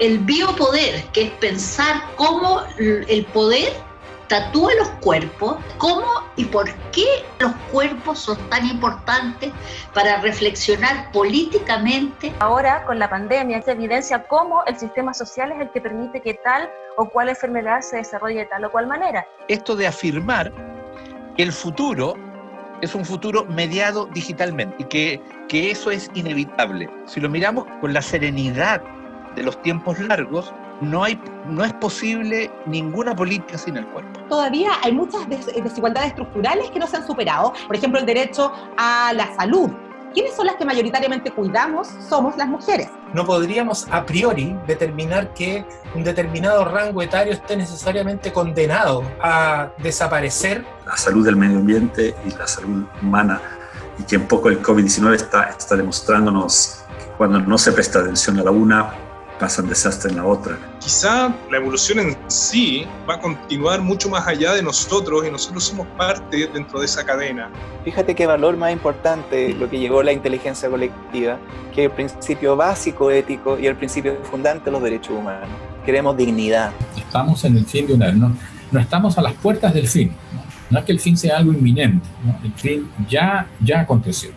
el biopoder, que es pensar cómo el poder tatúa los cuerpos, cómo y por qué los cuerpos son tan importantes para reflexionar políticamente. Ahora, con la pandemia, se evidencia cómo el sistema social es el que permite que tal o cual enfermedad se desarrolle de tal o cual manera. Esto de afirmar que el futuro es un futuro mediado digitalmente y que, que eso es inevitable. Si lo miramos con la serenidad de los tiempos largos, no, hay, no es posible ninguna política sin el cuerpo. Todavía hay muchas desigualdades estructurales que no se han superado. Por ejemplo, el derecho a la salud. ¿Quiénes son las que mayoritariamente cuidamos? Somos las mujeres. No podríamos a priori determinar que un determinado rango etario esté necesariamente condenado a desaparecer. La salud del medio ambiente y la salud humana, y que un poco el COVID-19 está, está demostrándonos que cuando no se presta atención a la una, pasan desastre en la otra. Quizá la evolución en sí va a continuar mucho más allá de nosotros y nosotros somos parte dentro de esa cadena. Fíjate qué valor más importante lo que llegó la inteligencia colectiva, que el principio básico ético y el principio fundante de los derechos humanos. Queremos dignidad. Estamos en el fin de una... No, no estamos a las puertas del fin. No, no es que el fin sea algo inminente, el fin ya, ya aconteció.